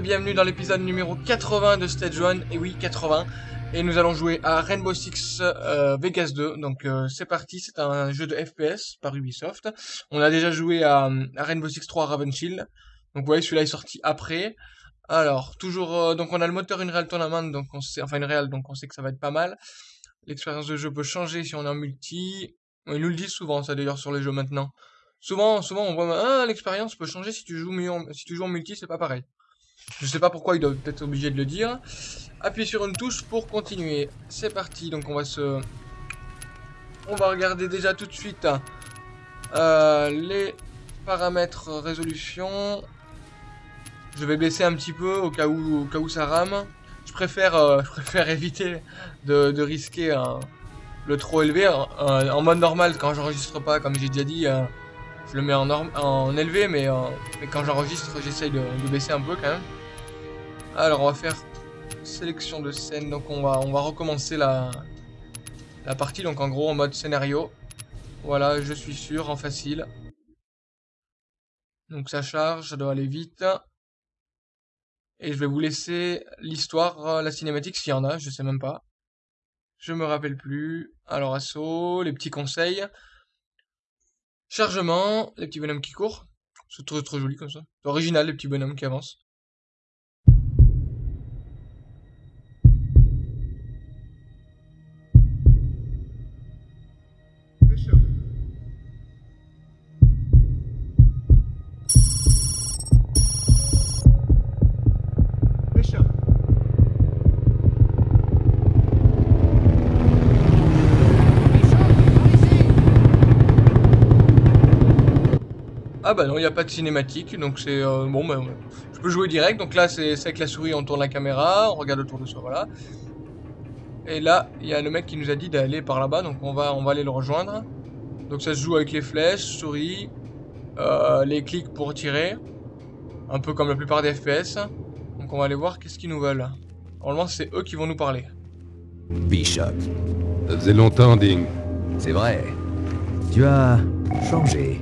Bienvenue dans l'épisode numéro 80 de Stage 1, et oui 80, et nous allons jouer à Rainbow Six euh, Vegas 2, donc euh, c'est parti, c'est un jeu de FPS par Ubisoft. On a déjà joué à, Rainbow Six 3 Raven Shield, donc vous voyez celui-là est sorti après. Alors, toujours, euh, donc on a le moteur Unreal Tournament, donc on sait, enfin Unreal, donc on sait que ça va être pas mal. L'expérience de jeu peut changer si on est en multi, ils nous le disent souvent ça d'ailleurs sur les jeux maintenant. Souvent, souvent on voit, ah, l'expérience peut changer si tu joues, si tu joues en multi, c'est pas pareil. Je sais pas pourquoi ils doivent être obligés de le dire. Appuyez sur une touche pour continuer. C'est parti, donc on va se... On va regarder déjà tout de suite euh, les paramètres résolution. Je vais baisser un petit peu au cas où, au cas où ça rame. Je préfère, euh, je préfère éviter de, risquer le trop élevé. en mode normal, quand j'enregistre pas, comme j'ai déjà dit, euh, je le mets en, élevé, mais, mais quand j'enregistre, j'essaye de, baisser un peu quand même. Alors, on va faire sélection de scène. Donc, on va, recommencer la, la partie. Donc, en gros, en mode scénario. Voilà, je suis sûr, en facile. Donc, ça charge, ça doit aller vite. Et je vais vous laisser l'histoire, la cinématique, s'il y en a, je sais même pas. Je me rappelle plus. Alors, assaut, les petits conseils. Chargement, les petits bonhommes qui courent. C'est trop, trop joli comme ça. C'est original, les petits bonhommes qui avancent. N'y a pas de cinématique, donc c'est... Euh, bon, bah, je peux jouer direct, donc là c'est avec la souris, on tourne la caméra, on regarde autour de soi, voilà. Et là, il y a le mec qui nous a dit d'aller par là-bas, donc on va, on va aller le rejoindre. Donc ça se joue avec les flèches, souris, euh, les clics pour tirer, un peu comme la plupart des FPS. Donc on va aller voir qu'est-ce qu'ils nous veulent. Normalement c'est eux qui vont nous parler. Bishop. Ça faisait longtemps, Ding. C'est vrai. Tu as changé.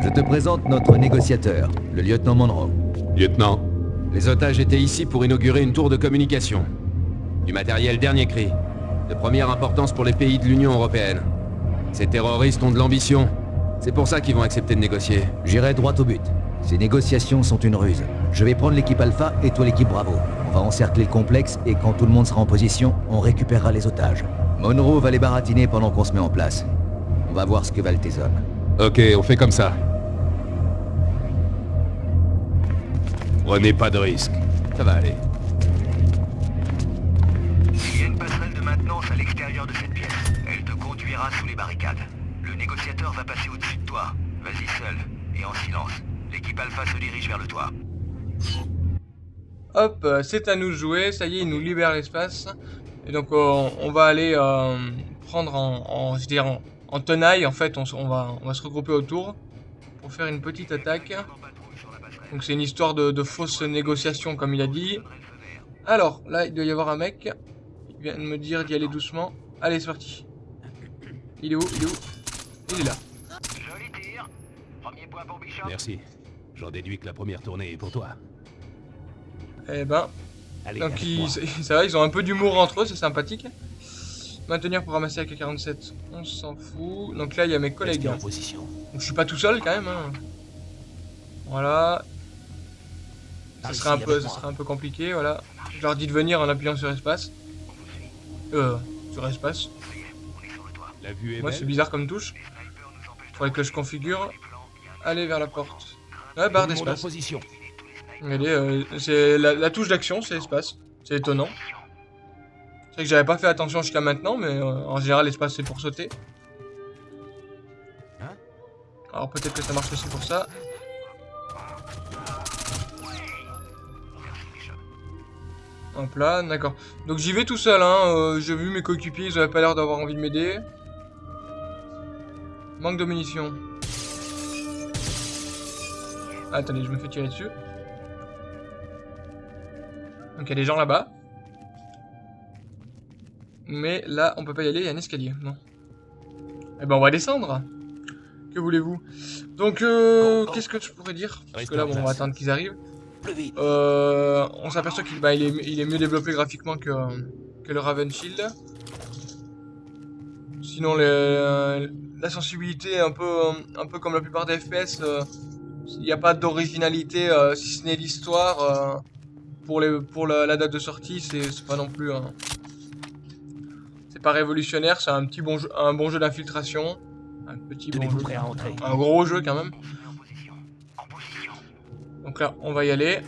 Je te présente notre négociateur, le lieutenant Monroe. Lieutenant Les otages étaient ici pour inaugurer une tour de communication. Du matériel dernier cri. De première importance pour les pays de l'Union Européenne. Ces terroristes ont de l'ambition. C'est pour ça qu'ils vont accepter de négocier. J'irai droit au but. Ces négociations sont une ruse. Je vais prendre l'équipe Alpha et toi l'équipe Bravo. On va encercler le complexe et quand tout le monde sera en position, on récupérera les otages. Monroe va les baratiner pendant qu'on se met en place. On va voir ce que valent tes hommes. Ok, on fait comme ça. Prenez pas de risques. Ça va aller. Il y a une passerelle de maintenance à l'extérieur de cette pièce. Elle te conduira sous les barricades. Le négociateur va passer au-dessus de toi. Vas-y seul, et en silence. L'équipe Alpha se dirige vers le toit. Hop, euh, c'est à nous de jouer. Ça y est, il nous libère l'espace. Et donc, euh, on va aller euh, prendre en, je dirais en tenaille, en fait, on, va, on va se regrouper autour pour faire une petite attaque. Donc c'est une histoire de, fausse négociation, comme il a dit. Alors, là, il doit y avoir un mec. Il vient de me dire d'y aller doucement. Allez, c'est parti. Il est où? Il est où? Il est là. Merci. J'en déduis que la première tournée est pour toi. Eh ben... donc ils, ça va, ils ont un peu d'humour entre eux, c'est sympathique. Maintenir pour ramasser avec 47 on s'en fout. Donc là, il y a mes collègues. En position. Donc je suis pas tout seul quand même. Hein. Voilà. Ça serait, un peu, ça serait un peu compliqué, voilà. Je leur dis de venir en appuyant sur espace. Euh, sur espace. Moi, c'est bizarre comme touche. Faudrait que je configure. Allez vers la porte. Ouais, barre d'espace. Euh, c'est la, la touche d'action, c'est espace. C'est étonnant. C'est que j'avais pas fait attention jusqu'à maintenant, mais euh, en général, l'espace c'est pour sauter. Hein? Alors peut-être que ça marche aussi pour ça. Hop là, d'accord. Donc j'y vais tout seul, hein. Euh, j'ai vu mes coéquipiers, ils avaient pas l'air d'avoir envie de m'aider. Manque de munitions. attendez, je me fais tirer dessus. Donc il y a des gens là-bas. Mais là, on peut pas y aller, il y a un escalier. Non. Eh ben, on va descendre. Que voulez-vous? Donc, euh, qu'est-ce que je pourrais dire? Parce que là, bon, on va attendre qu'ils arrivent. Euh, on s'aperçoit qu'il bah, il est, il est mieux développé graphiquement que, que le Raven Shield. Sinon, les- la sensibilité est un peu, un peu comme la plupart des FPS. euh, Il n'y a pas d'originalité, si ce n'est l'histoire. pour les, pour la, la date de sortie, c'est c'est pas non plus un... Pas révolutionnaire, c'est un petit bon jeu, un bon jeu d'infiltration. Un petit bon jeu. prêt à entrer Un gros jeu quand même. Donc là, on va y aller.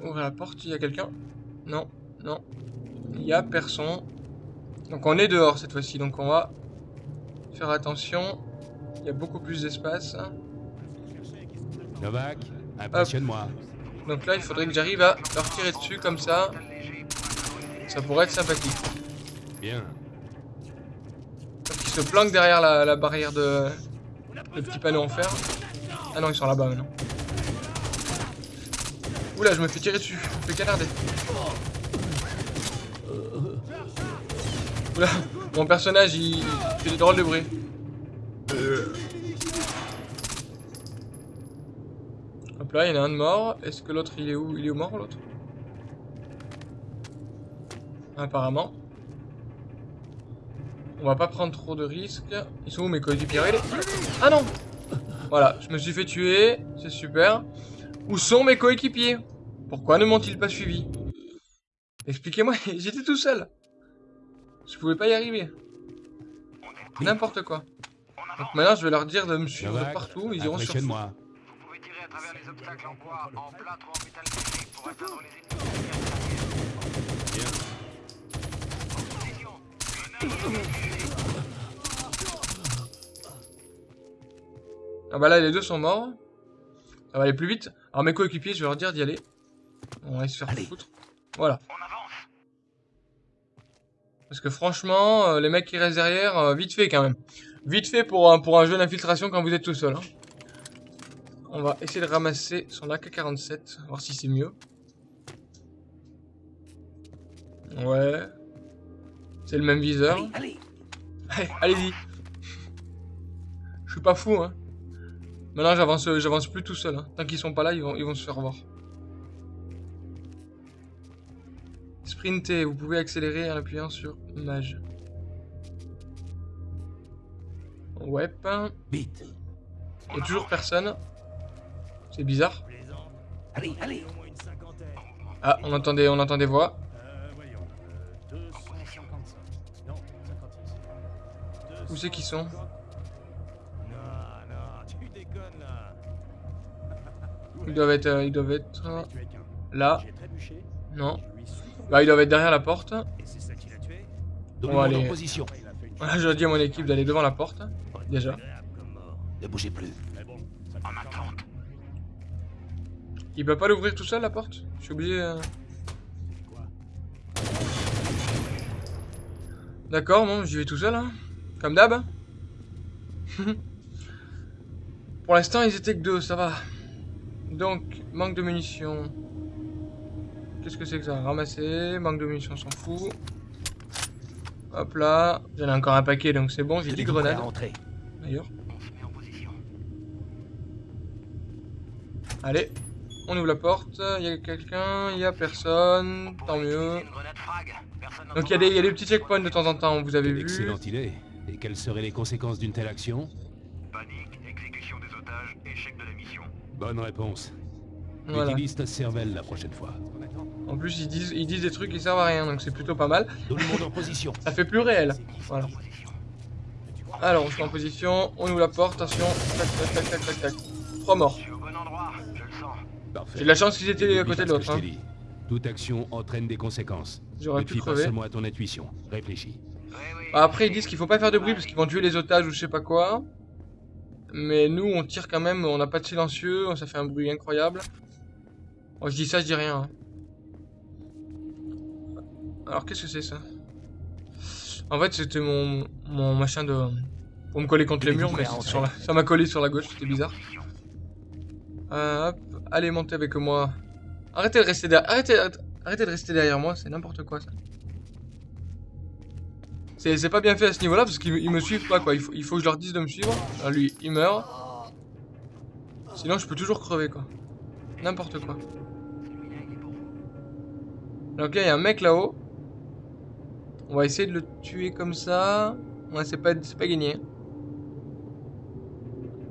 Ouvrir la porte, il y a quelqu'un? Non, non. Il y a personne. Donc on est dehors cette fois-ci, donc on va faire attention. Il y a beaucoup plus d'espace. Novak, impressionne-moi. Donc là, il faudrait que j'arrive à leur tirer dessus comme ça. Ça pourrait être sympathique. Bien. Ils se planquent derrière la, barrière de... Le petit panneau en fer. Ah non, ils sont là-bas maintenant. Oula, je me fais tirer dessus. Je me fais canarder. Oula, mon personnage, il, il fait des drôles de bruit. Hop là, il y en a un de mort. Est-ce que l'autre, il est où? Il est où mort, l'autre? Apparemment. On va pas prendre trop de risques. Ils sont où mes coéquipiers? Regardez. Ah non Voilà, je me suis fait tuer. C'est super. Où sont mes coéquipiers? Pourquoi ne m'ont-ils pas suivi Expliquez-moi, j'étais tout seul. Je pouvais pas y arriver. N'importe quoi. Donc maintenant, je vais leur dire de me suivre Novak, partout. Ils iront sur impressionne-moi. Vous pouvez tirer à travers les obstacles en bois, en plâtre ou en métal pour atteindre les ennemis. Ah bah là, les deux sont morts. Ça va aller plus vite. Alors mes coéquipiers, je vais leur dire d'y aller. On va se faire Allez. foutre. Voilà. Parce que franchement, euh, les mecs qui restent derrière, euh, vite fait quand même. Vite fait pour un, pour un jeu d'infiltration quand vous êtes tout seul. hein. On va essayer de ramasser son AK-47, voir si c'est mieux. Ouais. C'est le même viseur. Allez, allez Allez, allez-y. Je suis pas fou, hein. Maintenant, j'avance, j'avance plus tout seul. hein. Tant qu'ils sont pas là, ils vont, ils vont se faire voir. Sprintez, vous pouvez accélérer en appuyant sur Mage. Ouais. Vite Il y a toujours personne. C'est bizarre. Allez, allez Ah, on entendait, on entend des voix. Où c'est qu'ils sont? Ils doivent être, euh, ils doivent être euh, là. Non. Bah, ils doivent être derrière la porte. Donnez-moi aller- en position Voilà, je dis à mon équipe d'aller devant la porte. Déjà. Ne bougez plus En attente. Il peut pas l'ouvrir tout seul la porte? Je suis obligé. euh. D'accord, bon, j'y vais tout seul, hein. Comme d'hab. Pour l'instant, ils étaient que deux, ça va. Donc, manque de munitions. Qu'est-ce que c'est que ça? Ramasser, manque de munitions, on s'en fout. Hop là, j'en ai encore un paquet, donc c'est bon, j'ai 10 Tenez-vous prêt à grenades, d'ailleurs. On se met en position. Allez, on ouvre la porte, il y a quelqu'un, il y a personne, tant mieux. Donc il y, a des- il y a des petits checkpoints de temps en temps, vous avez vu. excellente idée. Quelles seraient les conséquences d'une telle action Panique, exécution des otages, échec de la mission. Bonne réponse. Voilà. Utilise ta cervelle la prochaine fois. En plus ils disent, ils disent des trucs qui servent à rien, donc c'est plutôt pas mal. Tout le monde en position Ça fait plus réel. Voilà. Alors on se met en position, on ouvre la porte, attention. Tac tac tac tac tac tac. Trois morts. Je suis au bon endroit, je le sens. Parfait. J'ai de la chance qu'ils étaient à côté de l'autre. Hein. Toute action entraîne des conséquences. J'aurais ne pu fie pas crever. seulement à ton intuition. Réfléchis. Bah, après ils disent qu'il faut pas faire de bruit parce qu'ils vont tuer les otages ou je sais pas quoi. Mais nous on tire quand même, on n'a pas de silencieux, ça fait un bruit incroyable. Oh je dis ça, je dis rien. hein. Alors qu'est-ce que c'est ça? En fait c'était mon, mon machin de... Pour me coller contre les murs, mais c'était sur la- ça m'a collé sur la gauche, c'était bizarre. Euh, hop, allez montez avec moi. Arrêtez de rester derrière, arrêtez, arrêtez de rester derrière moi, c'est n'importe quoi ça. C'est pas bien fait à ce niveau-là parce qu'ils ils me suivent pas quoi. Il faut, que je leur dise de me suivre. Lui, il meurt. Sinon, je peux toujours crever quoi. N'importe quoi. Donc là, il y a un mec là-haut. On va essayer de le tuer comme ça. Ouais, c'est pas, pas gagné.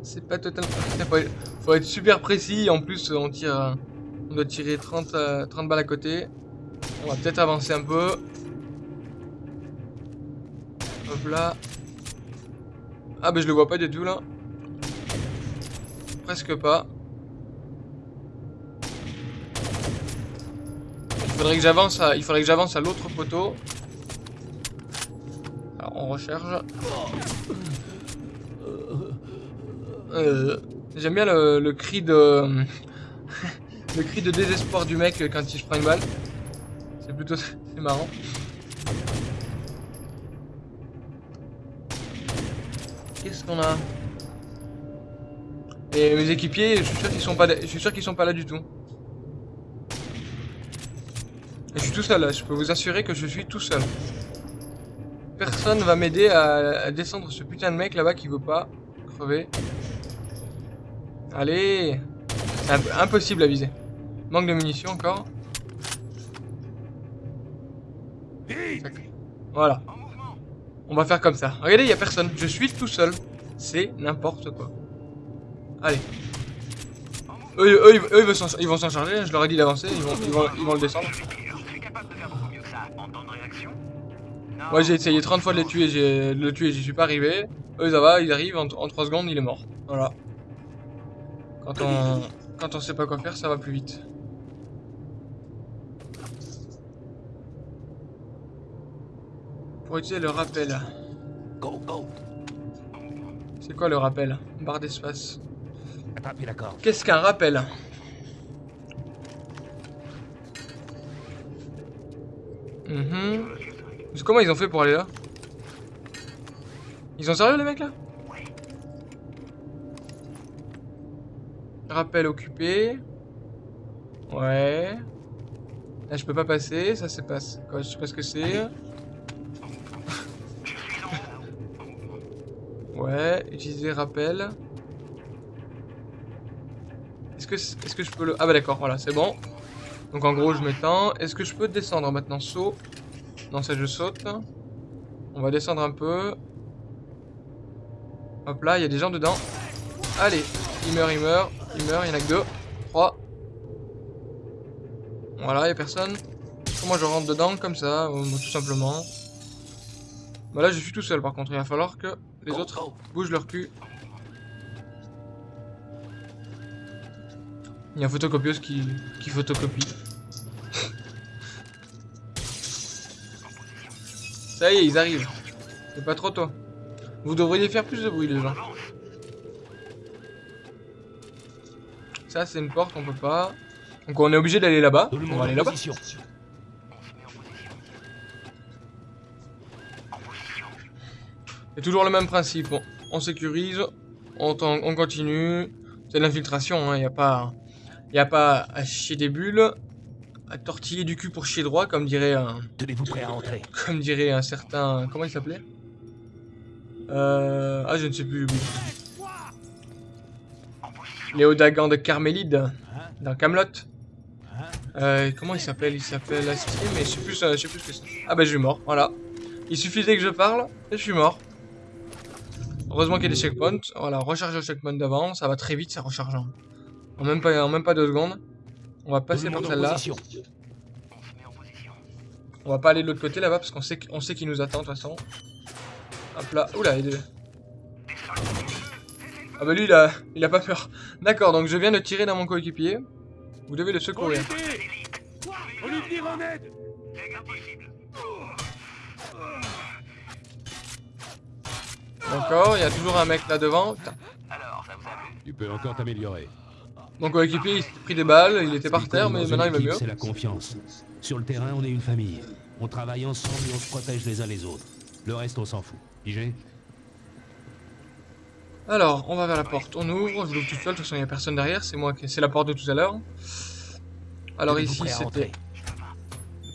C'est pas totalement... Faut être, faut être super précis. En plus, on tire... euh, On doit tirer 30, euh, 30 balles à côté. On va peut-être avancer un peu. Là. Ah bah je le vois pas du tout là. Presque pas. Il faudrait que j'avance à, l'autre poteau. Alors on recharge. Euh, J'aime bien le, le cri de le cri de désespoir du mec quand il se prend une balle. C'est plutôt c'est marrant. Qu'est-ce qu'on a Et mes équipiers, je suis sûr qu'ils sont pas, je suis sûr qu'ils sont pas là du tout. Et je suis tout seul là, je peux vous assurer que je suis tout seul. Personne va m'aider à, à descendre ce putain de mec là-bas qui veut pas crever. Allez impossible à viser. Manque de munitions encore. Voilà. On va faire comme ça. Regardez, il y a personne. Je suis tout seul. C'est n'importe quoi. Allez. Eux, eux, ils- eux, ils vont s'en- charger. Je leur ai dit d'avancer. Ils vont, ils, vont, ils vont le descendre. Moi, j'ai essayé 30 fois de les tuer. j'ai- le tuer, j'y suis pas arrivé. Eux, ça va. Ils arrivent. En, en 3 secondes, il est mort. Voilà. Quand on, quand on sait pas quoi faire, ça va plus vite. Pour utiliser le rappel. Go, go. C'est quoi le rappel? Barre d'espace. Qu'est-ce qu'un rappel? Mhm. Comment ils ont fait pour aller là? Ils sont sérieux les mecs là? Rappel occupé. Ouais. Là je peux pas passer, ça c'est pas... Je sais pas ce que c'est. Ouais, utiliser rappel. Est-ce que, c- est-ce que je peux le... Ah bah d'accord, voilà, c'est bon. Donc en gros, je m'étends. Est-ce que je peux descendre maintenant Saut? Non, ça je saute. On va descendre un peu. Hop là, il y a des gens dedans. Allez, il meurt, il meurt. Il meurt, il y en a que deux. Trois. Voilà, il y a personne. Comment je rentre dedans Comme ça, euh, tout simplement. Bah là, je suis tout seul par contre. Il va falloir que les Go, autres go. bougent leur cul. Il y a un photocopieuse qui, qui photocopie. Ça y est, ils arrivent. C'est pas trop tôt. Vous devriez faire plus de bruit, les gens. Ça, c'est une porte, on peut pas. Donc on est obligé d'aller là-bas. On va aller là-bas. C'est toujours le même principe. On, on sécurise, on, continue. C'est de l'infiltration, il n'y a pas, y a pas à chier des bulles, à tortiller du cul pour chier droit, comme dirait un, Tenez-vous prêt à entrer. comme dirait un certain, comment il s'appelait? Euh, Ah, je ne sais plus. Léo Dagan de Carmélide, dans Camelot. Euh, comment il s'appelle? Il s'appelle Astier, mais je sais plus, je sais plus ce que c'est. Ah bah je suis mort, voilà. Il suffisait que je parle et je suis mort. Heureusement qu'il y a des checkpoints. Voilà, recharger le checkpoint d'avant, ça va très vite, ça recharge en, en même pas, en même pas deux secondes. On va passer par celle-là. position. On va pas aller de l'autre côté là-bas parce qu'on sait, qu'on sait qu'il nous attend de toute façon. Hop là, oula, il est... Ah bah lui il a, il a pas peur. D'accord, donc je viens de tirer dans mon coéquipier. Vous devez le secourir. On lui venir en aide D'accord, il y a toujours un mec là devant. Putain. Alors, ça vous a plu Tu peux encore t'améliorer. Mon coéquipier il s'est pris des balles, il était par terre, mais maintenant il va mieux. C'est la confiance. Sur le terrain, on est une famille. On travaille ensemble et on se protège les uns les autres. Le reste, on s'en fout. Pigé Alors, on va vers la porte, on ouvre, je l'ouvre tout seul, de toute façon il n'y a personne derrière, c'est moi qui... C'est la porte de tout à l'heure. Alors ici c'était...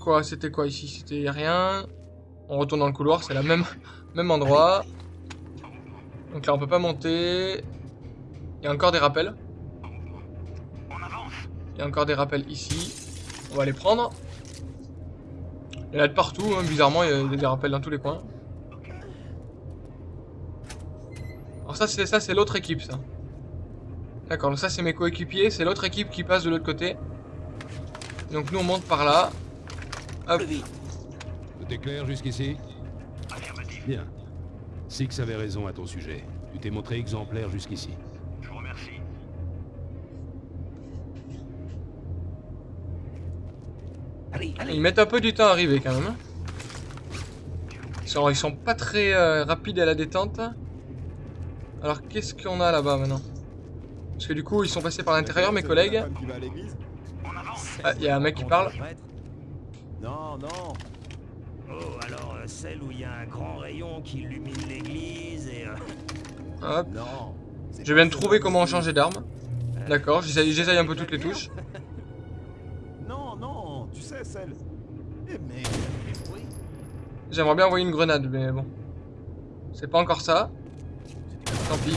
Quoi? C'était quoi ici? C'était rien. On retourne dans le couloir, c'est la même même endroit. Donc là on peut pas monter. Il y a encore des rappels. On avance Il y a encore des rappels ici. On va les prendre. Il y en a de partout, hein, bizarrement, il y a des rappels dans tous les coins. Alors ça, c'est ça, c'est l'autre équipe, ça. D'accord, donc ça, c'est mes coéquipiers. C'est l'autre équipe qui passe de l'autre côté. Donc nous, on monte par là. Hop. Tout est clair jusqu'ici? Bien. Six avait raison à ton sujet. Tu t'es montré exemplaire jusqu'ici. Je vous remercie. Allez, allez. Ils mettent un peu du temps à arriver, quand même. hein. Ils sont, ils sont pas très euh, rapides à la détente. Alors, qu'est-ce qu'on a là-bas, maintenant? Parce que du coup, ils sont passés par l'intérieur, mes collègues. Ah, il y a un mec qui parle. Non, non. Oh, alors, euh, celle où il y a un grand rayon qui illumine l'église et... euh, Hop. Non. Je viens de trouver comment changer d'arme. D'accord, j'essaye j'essaye un peu toutes les touches. Non, non, tu sais, celle. Eh. J'aimerais bien envoyer une grenade, mais bon. C'est pas encore ça. Tant pis.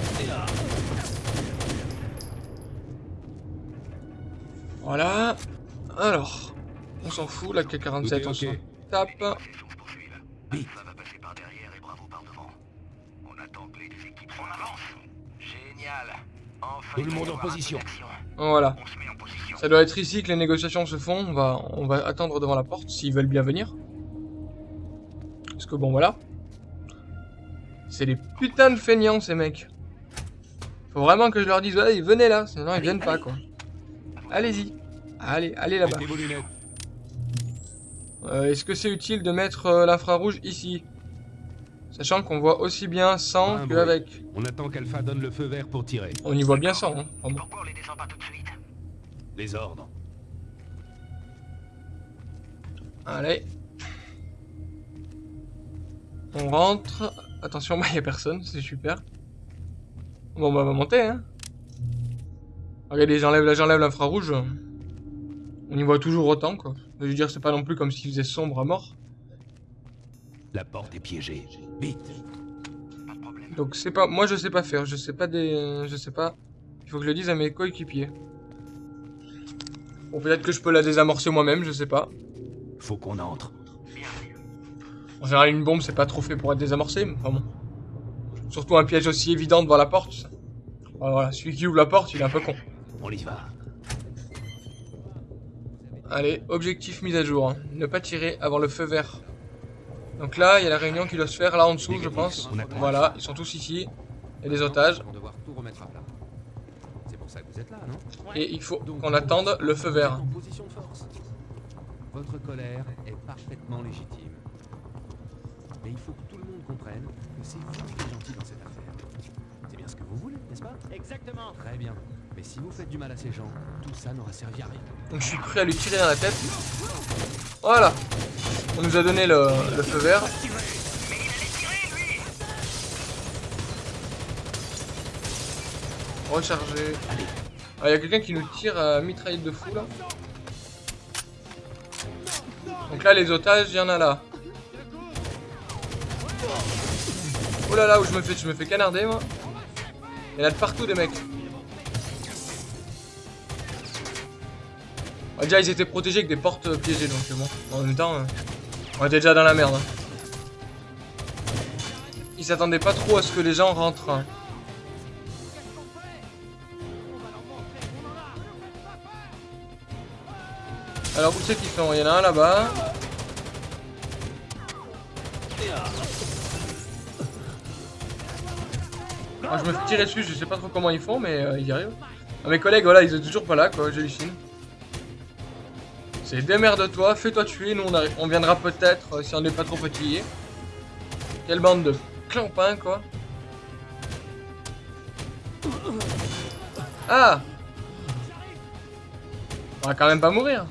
Voilà. Alors. On s'en fout, la Tout est K-47, on ok. s'en tape. C'est son poursuivre. Alpha va passer par derrière et Bravo par devant. On attend que les deux équipes. On avance. Génial. Enfin, Tout le monde en position. d'action. Voilà. On se met en position. Ça doit être ici que les négociations se font. On va, on va attendre devant la porte s'ils veulent bien venir. Parce que bon, voilà. C'est des putains de feignants, ces mecs. Faut vraiment que je leur dise, ouais, venez là, sinon ils viennent pas, quoi. Allez-y. Allez, allez là-bas. Euh, Est-ce que c'est utile de mettre euh, l'infrarouge ici? Sachant qu'on voit aussi bien sans qu'avec. On attend qu'Alpha donne le feu vert pour tirer. On y voit bien sans, hein. Pourquoi on les descend pas tout de suite? Les ordres. Allez. On rentre. Attention, bah, y a personne, c'est super. Bon, bah, on va monter, hein. Regardez, j'enlève là, j'enlève l'infrarouge. On y voit toujours autant, quoi. Je veux dire, c'est pas non plus comme s'il faisait sombre à mort. La porte est piégée. Vite. Pas de problème. Donc, c'est pas. Moi, je sais pas faire. Je sais pas des. Je sais pas. Il faut que je le dise à mes coéquipiers. Bon, peut-être que je peux la désamorcer moi-même, je sais pas. Faut qu'on entre. En général, une bombe, c'est pas trop fait pour être désamorcé, mais enfin bon. Surtout un piège aussi évident devant la porte. Voilà, celui qui ouvre la porte, il est un peu con. On y va. Allez, objectif mise à jour. hein. Ne pas tirer avant le feu vert. Donc là, il y a la réunion qui doit se faire là en dessous, je pense. Voilà, ils sont tous ici. Il y a des otages. Ils vont devoir tout remettre à plat. C'est pour ça que vous êtes là, non? Et il faut qu'on attende le feu vert. Votre colère est parfaitement légitime. Mais il faut que tout le monde comprenne que c'est vous qui êtes gentil dans cette affaire. C'est bien ce que vous voulez, n'est-ce pas? Exactement. Très bien. Mais si vous faites du mal à ces gens, tout ça n'aura servi à rien. Donc je suis prêt à lui tirer dans la tête. Voilà. On nous a donné le, le feu vert. Recharger. Ah, il y a quelqu'un qui nous tire à mitraillette de fou là. Donc là, les otages, il y en a là. Oh là là, où je me fais, je me fais canarder moi. Il y en a de partout des mecs. Ah, déjà, ils étaient protégés avec des portes piégées, donc bon. En même temps, euh, on était déjà dans la merde. hein. Ils s'attendaient pas trop à ce que les gens rentrent. hein. Alors, où c'est qu'ils sont Il y en a un là-bas. Ah, je me fais tirer dessus, je sais pas trop comment ils font, mais euh, ils y arrivent. Ah, mes collègues, voilà, ils sont toujours pas là, quoi, j'hallucine. C'est démerde-toi, fais-toi tuer, nous on, on viendra peut-être euh, si on n'est pas trop fatigué. Quelle bande de clampins, quoi. Ah On va quand même pas mourir.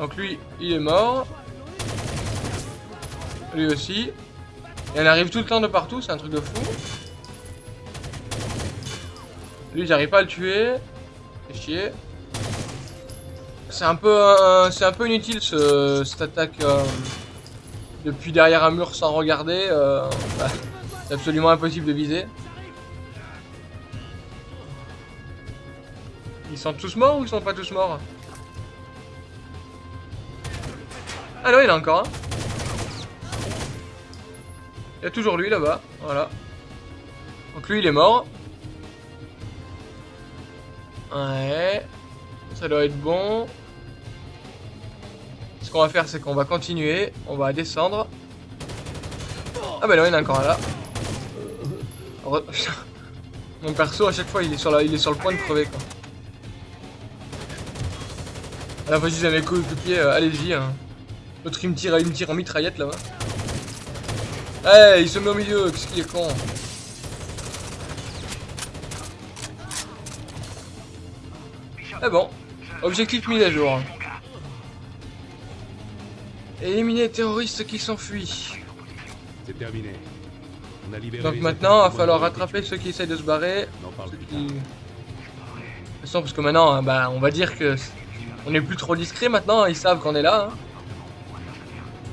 Donc lui, il est mort. Lui aussi. Et elle arrive tout le temps de partout, c'est un truc de fou. Lui, j'arrive pas à le tuer. C'est chier. C'est un peu, euh, c'est un peu inutile ce, cette attaque euh, depuis derrière un mur sans regarder. Euh, bah, c'est absolument impossible de viser. Ils sont tous morts ou ils sont pas tous morts? Ah non, il y a encore un. Il y a toujours lui là-bas, voilà. Donc lui, il est mort. Ouais. Ça doit être bon. Ce qu'on va faire, c'est qu'on va continuer. On va descendre. Ah bah non, il y en a encore un là. Mon perso, à chaque fois, il est sur, la... il est sur le point de crever, quoi. Ah, vas-y, mes coéquipiers, euh, allez-y. Hein. L'autre, il me tire, en mitraillette, là-bas. Eh, il se met au milieu, qu'est-ce qu'il est con. Ah bon, objectif mis à jour. Éliminer les terroristes qui s'enfuient. C'est terminé. On a libéré Donc maintenant, il va falloir rattraper ceux qui essayent de se barrer. Ceux qui... De toute façon, parce que maintenant, hein, bah, on va dire que on est plus trop discret maintenant, ils savent qu'on est là. hein.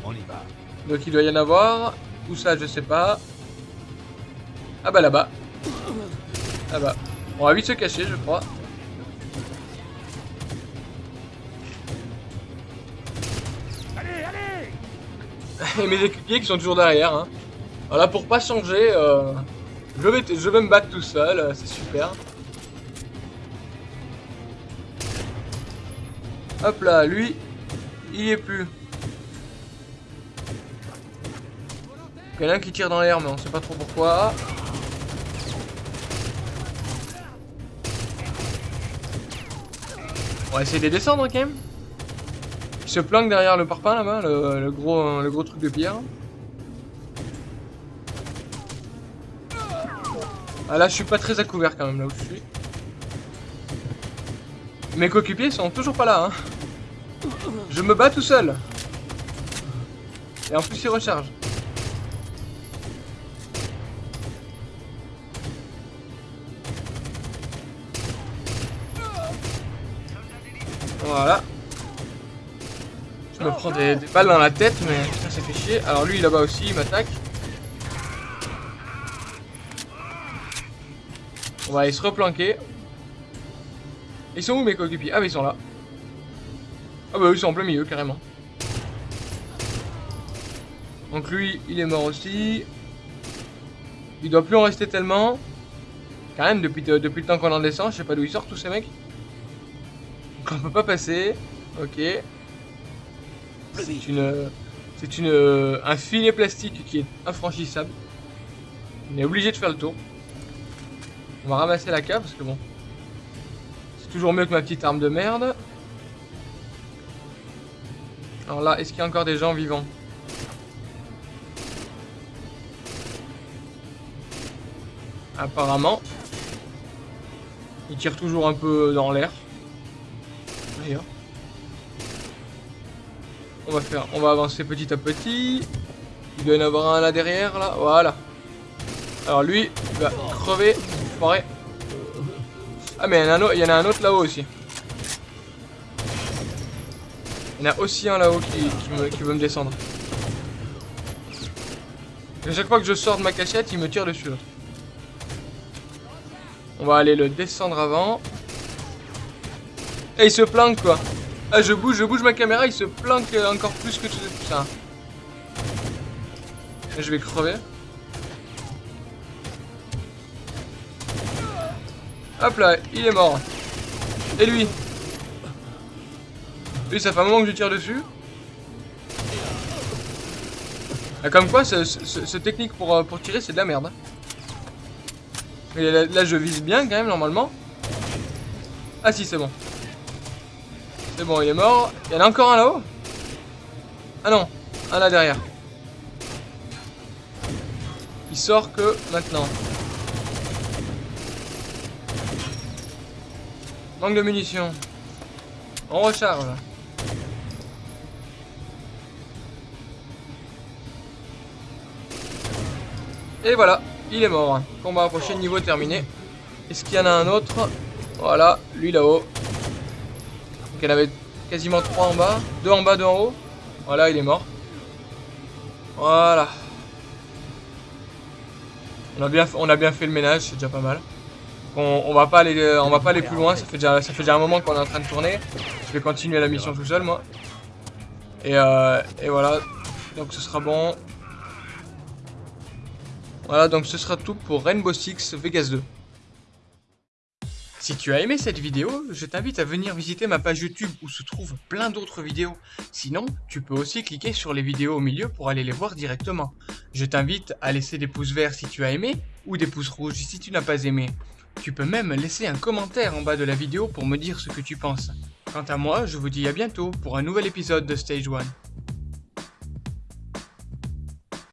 On y va. Donc il doit y en avoir. Où ça, je sais pas. Ah bah là-bas. Là-bas. On va vite se cacher, je crois. Et mes équipiers qui sont toujours derrière. Hein. Voilà, pour pas changer, euh, je, vais je vais me battre tout seul, euh, c'est super. Hop là, lui, il y est plus. Il y en a un qui tire dans l'air, mais on sait pas trop pourquoi. On va essayer de descendre quand même. Il se planque derrière le parpaing là-bas, le, gros, le gros truc de pierre. Ah là, je suis pas très à couvert quand même là où je suis. Mes coéquipiers sont toujours pas là. Hein. Je me bats tout seul. Et en plus, ils rechargent. Voilà. Me prends des, des balles dans la tête, mais putain, ça fait chier. Alors lui, là-bas aussi, il m'attaque. On va aller se replanquer. Ils sont où mes coéquipiers? Ah, mais ils sont là. Ah bah, ils sont en plein milieu, carrément. Donc lui, il est mort aussi. Il doit plus en rester tellement. Quand même, depuis, depuis le temps qu'on en descend, je sais pas d'où ils sortent tous ces mecs. Donc on peut pas passer. Ok. C'est une, c'est une, un filet plastique qui est infranchissable. On est obligé de faire le tour. On va ramasser la cave parce que bon, c'est toujours mieux que ma petite arme de merde. Alors là, est-ce qu'il y a encore des gens vivants? Apparemment. Il tire toujours un peu dans l'air. D'ailleurs. On va avancer petit à petit. Il doit y en avoir un là derrière, là. Voilà. Alors lui, il va crever. Ah mais il y en a un autre, là-haut aussi. Il y en a aussi un là-haut qui, veut me descendre. Et chaque fois que je sors de ma cachette, il me tire dessus. On va aller le descendre avant. Et il se planque quoi. Ah je bouge, je bouge ma caméra, il se planque encore plus que tout ça. Je vais crever. Hop là, il est mort. Et lui? Lui, ça fait un moment que je tire dessus. Ah, comme quoi, ce, ce- ce technique pour, euh, pour tirer, c'est de la merde. Et là, je vise bien quand même, normalement. Ah si, c'est bon. C'est bon, il est mort. Il y en a encore un là-haut Ah non, un là derrière. Il sort que maintenant. Manque de munitions. On recharge. Et voilà, il est mort. Combat approché, niveau terminé. Est-ce qu'il y en a un autre? Voilà, lui là-haut. Donc en avait quasiment trois en bas. Deux en bas, deux en haut. Voilà, il est mort. Voilà. On a bien, on a bien fait le ménage, c'est déjà pas mal. On, on va pas aller, euh, on va pas aller plus loin. Ça fait déjà, ça fait déjà un moment qu'on est en train de tourner. Je vais continuer la mission tout seul, moi. Et, euh, et voilà. Donc ce sera bon. Voilà, donc ce sera tout pour Rainbow Six Vegas 2. Si tu as aimé cette vidéo, je t'invite à venir visiter ma page YouTube où se trouvent plein d'autres vidéos. Sinon, tu peux aussi cliquer sur les vidéos au milieu pour aller les voir directement. Je t'invite à laisser des pouces verts si tu as aimé ou des pouces rouges si tu n'as pas aimé. Tu peux même laisser un commentaire en bas de la vidéo pour me dire ce que tu penses. Quant à moi, je vous dis à bientôt pour un nouvel épisode de Stage 1.